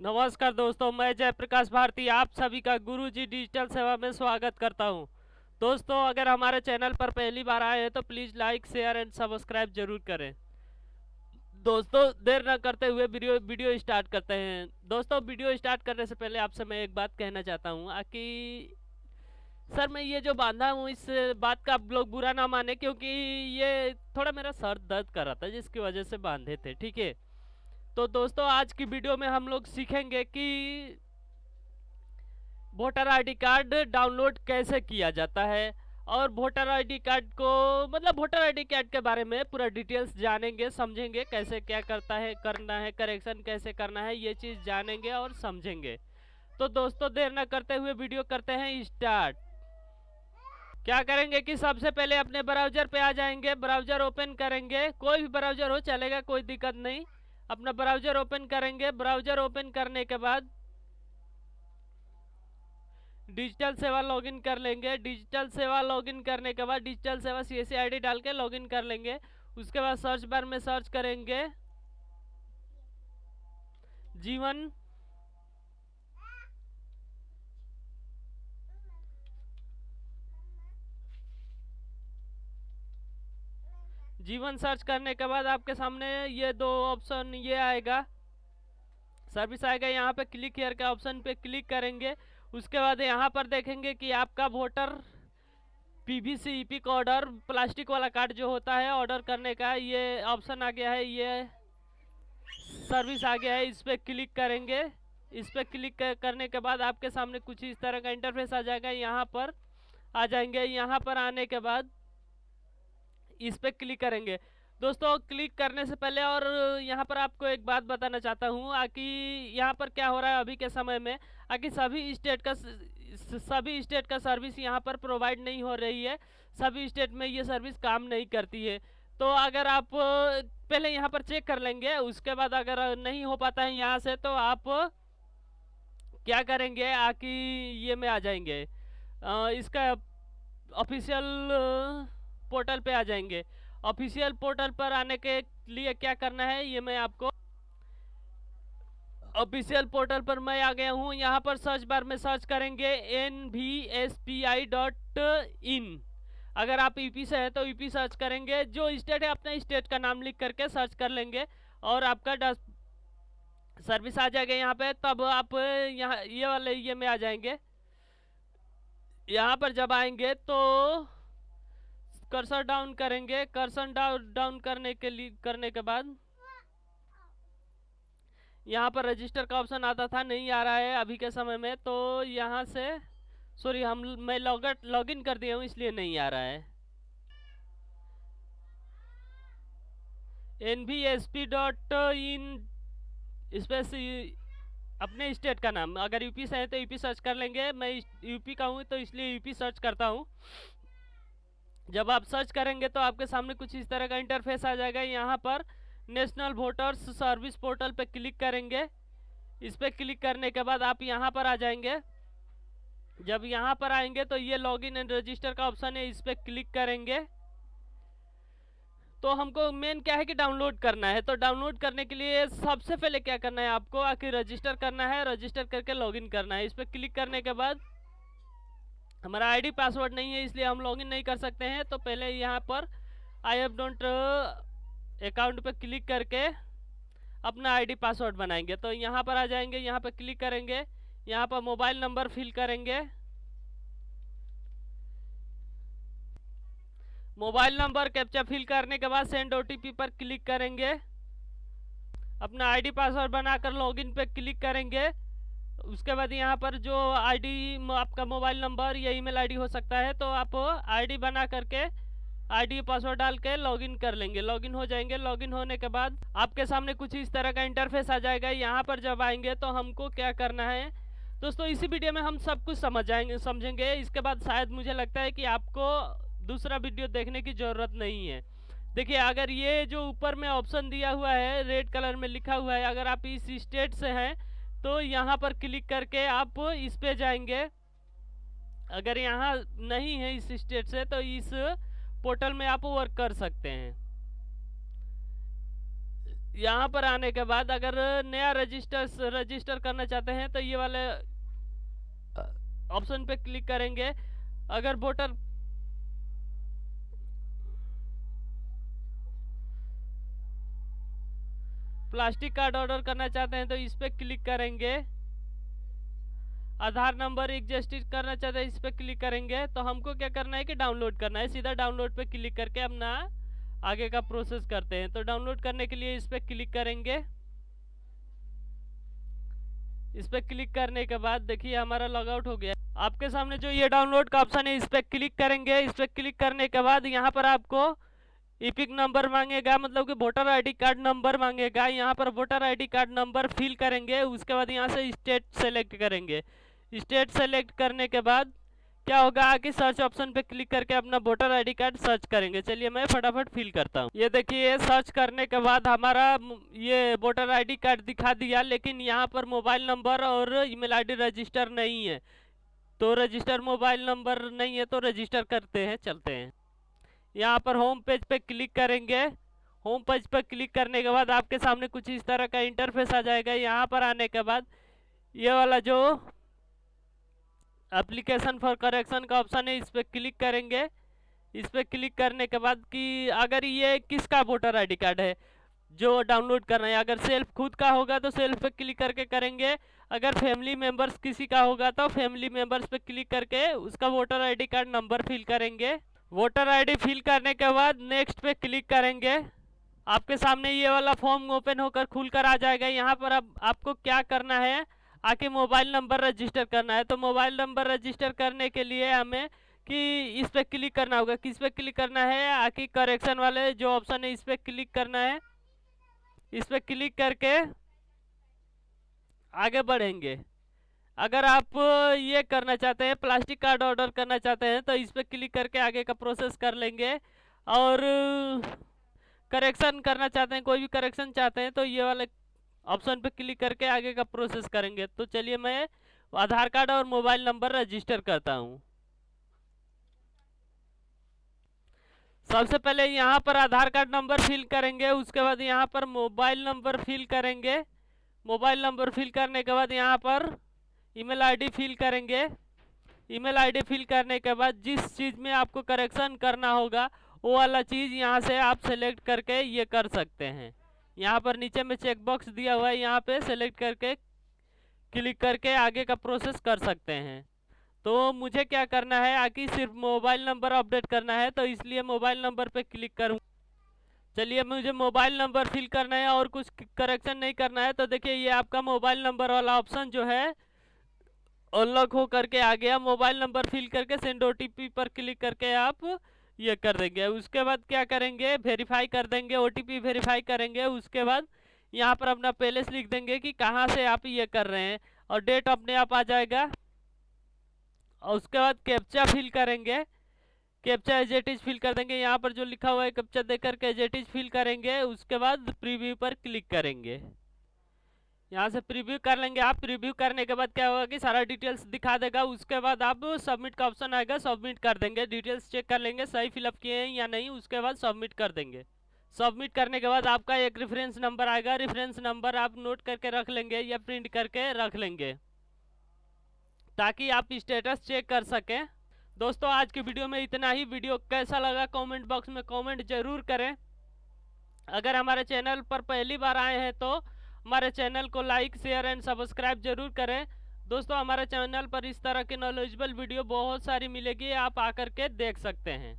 नमस्कार दोस्तों, मैं जयप्रकाश भारती, आप सभी का गुरुजी डिजिटल सेवा में स्वागत करता हूँ। दोस्तों, अगर हमारे चैनल पर पहली बार आए हैं तो please like, share and subscribe ज़रूर करें। दोस्तों, देर न करते हुए वीडियो वीडियो स्टार्ट करते हैं। दोस्तों, वीडियो स्टार्ट करने से पहले आपसे मैं एक बात कहना चाहता हूँ कि सर, मैं ये जो बांधा हूँ, इस बात का आप लोग बुरा ना माने, क्योंकि ये थोड़ा मेरा सर दर्द कर रहा था, जिसकी वजह से बांधे थे, ठीक है? तो दोस्तों, आज की वीडियो में हम लोग सीखेंगे कि वोटर आईडी कार्ड डाउनलोड कैसे किया जाता है और वोटर आईडी कार्ड को मतलब वोटर आईडी कार्ड के बारे में पूरा डिटेल्स जानेंगे, समझेंगे कैसे क्या करता है, करना है करेक्शन कैसे करना है, ये चीज़ जानेंगे और समझेंगे। तो दोस्तों, देर ना करते हुए वीडियो करते हैं स्टार्ट क्या करेंगे कि सबसे पहले अपने ब्राउज़र पे आ जाएँगे ब्राउज़र ओपन करेंगे, कोई भी ब्राउज़र हो, चलेगा, कोई दिक्कत नहीं। अपना ब्राउज़र ओपन करेंगे। ब्राउज़र ओपन करने के बाद डिजिटल सेवा लॉगिन कर लेंगे। डिजिटल सेवा लॉगिन करने के बाद डिजिटल सेवा सी एस आई डाल के लॉगिन कर लेंगे। उसके बाद सर्च बार में सर्च करेंगे। जीवन जीवन सर्च करने के बाद आपके सामने ये दो ऑप्शन ये आएगा। सर्विस आएगा यहाँ पे क्लिक हेयर के ऑप्शन पे क्लिक करेंगे। उसके बाद यहाँ पर देखेंगे कि आपका voter P V PVC EP का ऑर्डर प्लास्टिक वाला कार्ड जो होता है ऑर्डर करने का ये ऑप्शन आ गया है, ये सर्विस आ गया है, इस पर क्लिक करेंगे। इस पर क्लिक करने के बाद आपके सामने कुछ इस तरह का इंटरफेस आ जाएगा, यहाँ पर आ जाएँगे। यहाँ पर आने के बाद इस पर क्लिक करेंगे। दोस्तों क्लिक करने से पहले और यहाँ पर आपको एक बात बताना चाहता हूँ कि यहाँ पर क्या हो रहा है अभी के समय में आकि सभी स्टेट का सभी स्टेट का सर्विस यहाँ पर प्रोवाइड नहीं हो रही है सभी स्टेट में ये सर्विस काम नहीं करती है। तो अगर आप पहले यहाँ पर चेक कर लेंगे उसके बाद अगर नहीं हो पाता है यहाँ से तो आप क्या करेंगे आकि ये में आ जाएँगे। आ, इसका ऑफिशियल पोर्टल पे आ जाएँगे। ऑफिशियल पोर्टल पर आने के लिए क्या करना है, ये मैं आपको ऑफिशियल पोर्टल पर मैं आ गया हूँ। यहाँ पर सर्च बार में सर्च करेंगे N V S P I dot in अगर आप ईपी से हैं तो ईपी सर्च करेंगे। जो स्टेट है, अपने स्टेट का नाम लिख करके सर्च कर लेंगे और आपका डस सर्विस आ जाएगा यहाँ पे। तब आप यहाँ ये वाले ये में आ जाएँगे। यहाँ पर जब आएँगे तो कर्सर डाउन करेंगे। कर्सर डाउन डाउन करने के लिए, करने के बाद यहाँ पर रजिस्टर का ऑप्शन आता था, नहीं आ रहा है अभी के समय में तो यहाँ से सॉरी हम, मैं लॉग लॉगिन कर दिया हूँ, इसलिए नहीं आ रहा है। N B S P dot in space अपने स्टेट का नाम, अगर यूपी से है तो यूपी सर्च कर लेंगे। मैं यूपी का हूँ तो इसलिए यूपी सर्च करता हूँ। जब आप सर्च करेंगे तो आपके सामने कुछ इस तरह का इंटरफेस आ जाएगा। यहाँ पर नेशनल वोटर्स सर्विस पोर्टल पे क्लिक करेंगे। इस पर क्लिक करने के बाद आप यहाँ पर आ जाएँगे। जब यहाँ पर आएँगे तो ये लॉगिन एंड रजिस्टर का ऑप्शन है, इस पर क्लिक करेंगे। तो हमको मेन क्या है कि डाउनलोड करना है? तो डाउनलोड करने के लिए सबसे पहले क्या करना है आपको? आखिर रजिस्टर करना है रजिस्टर करके लॉगिन करना है। इस पर क्लिक करने के बाद हमारा आईडी पासवर्ड नहीं है, इसलिए हम लॉगिन नहीं कर सकते हैं। तो पहले यहाँ पर आई एफ़ डोंट अकाउंट पर क्लिक करके अपना आईडी पासवर्ड बनाएँगे। तो यहाँ पर आ जाएँगे, यहाँ पर क्लिक करेंगे, यहाँ पर मोबाइल नंबर फिल करेंगे। मोबाइल नंबर कैप्चा फिल करने के बाद सेंड ओटीपी पर क्लिक करेंगे। अपना आईडी पासवर्ड बनाकर लॉगिन पर क्लिक करेंगे। उसके बाद यहाँ पर जो आईडी आपका मोबाइल नंबर, या ईमेल आईडी हो सकता है तो आप आईडी बना करके आईडी पासवर्ड डाल के लॉगिन कर लेंगे। लॉगिन हो जाएँगे। लॉगिन होने के बाद आपके सामने कुछ इस तरह का इंटरफेस आ जाएगा। यहाँ पर जब आएँगे तो हमको क्या करना है? दोस्तों, इसी वीडियो में हम सब कुछ समझ जाएँगे, समझेंगे। इसके बाद शायद मुझे लगता है कि आपको दूसरा वीडियो देखने की ज़रूरत नहीं है। देखिए, अगर ये जो ऊपर में ऑप्शन दिया हुआ है रेड कलर में लिखा हुआ है, अगर आप इस स्टेट से हैं तो यहाँ पर क्लिक करके आप इस पे जाएँगे। अगर यहाँ नहीं है इस स्टेट से तो इस पोर्टल में आप वर्क कर सकते हैं। यहाँ पर आने के बाद अगर नया रजिस्टर रजिस्टर करना चाहते हैं तो ये वाले ऑप्शन पे क्लिक करेंगे। अगर वोटर प्लास्टिक कार्ड ऑर्डर करना चाहते हैं तो इस पर क्लिक करेंगे। आधार नंबर एग्जिस्टिड करना चाहते हैं, इस पर क्लिक करेंगे। तो हमको क्या करना है कि डाउनलोड करना है। सीधा डाउनलोड पे क्लिक करके अपना आगे का प्रोसेस करते हैं। तो डाउनलोड करने के लिए इस पर क्लिक करेंगे। इस पर क्लिक करने के बाद देखिए हमारा लॉगआउट हो गया। आपके सामने जो ये डाउनलोड का ऑप्शन है, इस पर क्लिक करेंगे। इस पर क्लिक करने के बाद यहाँ पर आपको इपिक नंबर मांगेगा मतलब कि वोटर आईडी कार्ड नंबर मांगेगा, यहाँ पर voter ID card number fill करेंगे, उसके बाद यहाँ से स्टेट सेलेक्ट करेंगे। स्टेट सेलेक्ट करने के बाद क्या होगा, आगे सर्च ऑप्शन पे क्लिक करके अपना वोटर आईडी कार्ड सर्च करेंगे। चलिए मैं फटाफट फिल करता हूँ। ये देखिए सर्च करने के बाद हमारा ये वोटर आईडी कार्ड दिखा दिया, लेकिन यहाँ पर मोबाइल नंबर और ईमेल आईडी रजिस्टर नहीं है। तो रजिस्टर मोबाइल नंबर नहीं है तो रजिस्टर करते हैं, चलते हैं। यहाँ पर होम पेज पे क्लिक करेंगे। होम पेज पर क्लिक करने के बाद आपके सामने कुछ इस तरह का इंटरफेस आ जाएगा। यहाँ पर आने के बाद ये वाला जो एप्लीकेशन फॉर करेक्शन का ऑप्शन है, इस पर क्लिक करेंगे। इस पर क्लिक करने के बाद कि अगर ये किसका वोटर आईडी कार्ड है, जो डाउनलोड करना है, अगर सेल्फ खुद का होगा तो सेल्फ पे क्लिक करके करेंगे। अगर फैमिली मेंबर्स किसी का होगा तो फैमिली मेंबर्स पे क्लिक करके उसका voter ID card number fill करेंगे। वोटर आईडी फिल करने के बाद नेक्स्ट पे क्लिक करेंगे। आपके सामने ये वाला फॉर्म ओपन होकर खुलकर आ जाएगा। यहाँ पर अब आपको क्या करना है? आके मोबाइल नंबर रजिस्टर करना है। तो मोबाइल नंबर रजिस्टर करने के लिए हमें कि इस पर क्लिक करना होगा। किस पे क्लिक करना है? आके करेक्शन वाले जो ऑप्शन है इस पर क्लिक करना है। इस पर क्लिक करके आगे बढ़ेंगे। अगर आप ये करना चाहते हैं, प्लास्टिक कार्ड ऑर्डर करना चाहते हैं तो इस पर क्लिक करके आगे का प्रोसेस कर लेंगे। और, करेक्शन करना चाहते हैं, कोई भी करेक्शन चाहते हैं तो ये वाले ऑप्शन पे क्लिक करके आगे का प्रोसेस करेंगे। तो चलिए मैं आधार कार्ड और मोबाइल नंबर रजिस्टर करता हूँ। सबसे पहले यहाँ पर आधार कार्ड नंबर फिल करेंगे, उसके बाद यहाँ पर मोबाइल नंबर फिल करेंगे। मोबाइल नंबर फिल करने के बाद यहाँ पर ईमेल आईडी फिल करेंगे। ईमेल आईडी फिल करने के बाद जिस चीज़ में आपको करेक्शन करना होगा, वो वाला चीज़ यहाँ से आप सेलेक्ट करके ये कर सकते हैं। यहाँ पर नीचे में चेक बॉक्स दिया हुआ है, यहाँ पे सेलेक्ट करके क्लिक करके आगे का प्रोसेस कर सकते हैं। तो मुझे क्या करना है, आगे सिर्फ़ मोबाइल नंबर अपडेट करना है तो इसलिए मोबाइल नंबर पे क्लिक करूँ। चलिए, मुझे मोबाइल नंबर फिल करना है और कुछ करेक्शन नहीं करना है तो देखिए ये आपका मोबाइल नंबर वाला ऑप्शन जो है अनलॉक हो करके आ गया। मोबाइल नंबर फिल करके सेंड ओटीपी पर क्लिक करके आप ये कर देंगे। उसके बाद क्या करेंगे? वेरीफाई कर देंगे ओटीपी वेरीफाई करेंगे। उसके बाद यहाँ पर अपना पैलेस लिख देंगे कि कहाँ से आप ये कर रहे हैं और डेट अपने आप आ जाएगा। और उसके बाद कैप्चा फिल करेंगे। कैप्चा एजेटिज फिल कर देंगे। यहाँ पर जो लिखा हुआ है कैप्चा देकर के एजेटिज फिल करेंगे। उसके बाद प्रीव्यू पर क्लिक करेंगे। यहाँ से प्रीव्यू कर लेंगे। आप प्रीव्यू करने के बाद क्या होगा कि सारा डिटेल्स दिखा देगा। उसके बाद आप सबमिट का ऑप्शन आएगा। सबमिट कर देंगे। डिटेल्स चेक कर लेंगे, सही फिलअप किए हैं या नहीं। उसके बाद सबमिट कर देंगे। सबमिट करने के बाद आपका एक रेफरेंस नंबर आएगा। रेफरेंस नंबर आप नोट करके रख लेंगे या प्रिंट करके रख लेंगे। ताकि आप स्टेटस चेक कर सकें। दोस्तों, आज की वीडियो में इतना ही। वीडियो कैसा लगा कमेंट बॉक्स में कमेंट ज़रूर करें। अगर हमारे चैनल पर पहली बार आए हैं तो हमारे चैनल को लाइक, शेयर एंड सब्सक्राइब ज़रूर करें। दोस्तों, हमारे चैनल पर इस तरह के नॉलेजबल वीडियो बहुत सारी मिलेगी, आप आकर के देख सकते हैं।